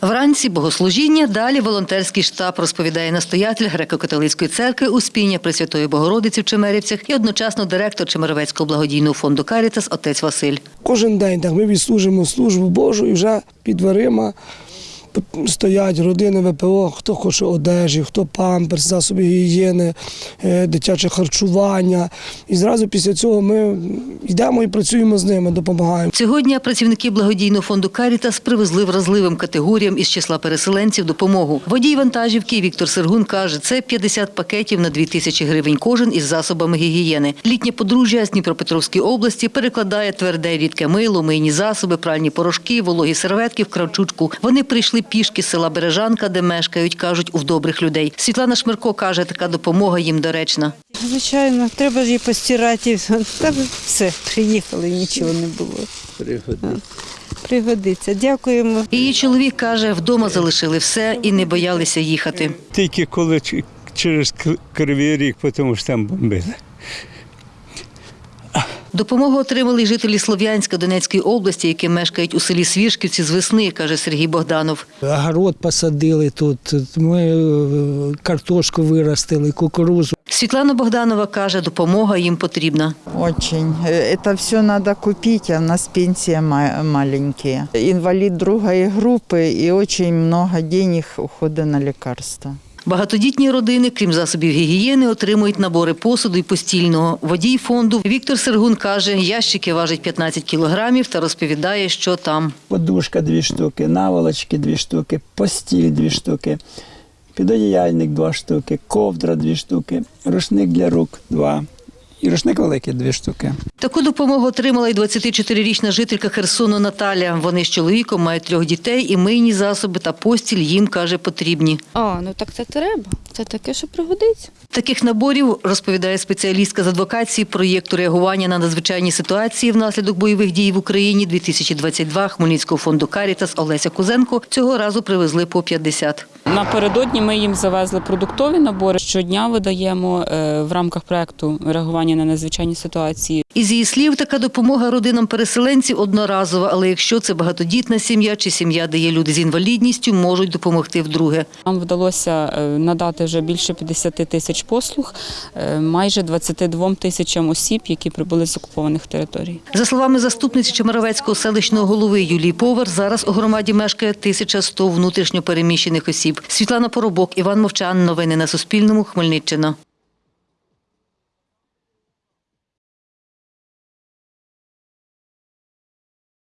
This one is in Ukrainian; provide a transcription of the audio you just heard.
Вранці богослужіння, далі волонтерський штаб, розповідає настоятель греко-католицької церкви Успіння Пресвятої Богородиці в Чемерівцях і одночасно директор Чемеровецького благодійного фонду Карітас отець Василь. Кожен день так ми відслужимо службу Божу і вже під дверима стоять родини ВПО, хто хоче одежі, хто памперс, засоби гігієни, е, дитяче харчування. І зразу після цього ми йдемо і працюємо з ними, допомагаємо. Цього дня працівники благодійного фонду Карітас привезли вразливим категоріям із числа переселенців допомогу. Водій вантажівки Віктор Сергун каже, це 50 пакетів на 2 тисячі гривень кожен із засобами гігієни. Літнє подружжя з Дніпропетровської області перекладає тверде рідке мило, мийні засоби, пральні порошки, вологі серветки в кравчучку. Вони прийшли пішки села Бережанка, де мешкають, кажуть, у добрих людей. Світлана Шмирко каже, така допомога їм доречна. Звичайно, треба ж її постирати. Та все, приїхали, нічого не було. Пригодиться. Дякуємо. Її чоловік каже, вдома залишили все і не боялися їхати. Тільки коли через Кривий Ріг, тому що там бомбили. Допомогу отримали й жителі Слов'янська Донецької області, які мешкають у селі Свіжківці з весни, каже Сергій Богданов. Огород посадили тут, ми е, картошку виростили, кукурузу. Світлана Богданова каже, допомога їм потрібна. Очень. Э, Это все надо купить, а у нас пенсия ма- маленькие. Инвалид другой группы и очень много денег ухода на лекарства. Багатодітні родини, крім засобів гігієни, отримують набори посуду і постільного. Водій фонду Віктор Сергун каже, ящики важать 15 кілограмів та розповідає, що там. Подушка дві штуки, наволочки дві штуки, постіль дві штуки, підодіяльник два штуки, ковдра дві штуки, рушник для рук два. І рушник великий дві штуки. Таку допомогу отримала й 24-річна жителька Херсону Наталя. Вони з чоловіком мають трьох дітей і мийні засоби та постіль їм, каже, потрібні. А, ну так це треба. Це таке, що пригодиться. Таких наборів, розповідає спеціалістка з адвокації проєкту реагування на надзвичайні ситуації внаслідок бойових дій в Україні 2022 Хмельницького фонду Карітас Олеся Кузенко цього разу привезли по 50. Напередодні ми їм завезли продуктові набори. Щодня видаємо е, в рамках проекту реагування на надзвичайні ситуації. Із її слів, така допомога родинам переселенців одноразова, але якщо це багатодітна сім'я чи сім'я, де є люди з інвалідністю, можуть допомогти вдруге. Нам вдалося е, надати вже більше 50 тисяч послуг, е, майже 22 тисячам осіб, які прибули з окупованих територій. За словами заступниці Чемеровецького селищного голови Юлії Повар, зараз у громаді мешкає 1100 внутрішньопереміщених осіб. Світлана Поробок, Іван Мовчан. Новини на Суспільному. Хмельниччина.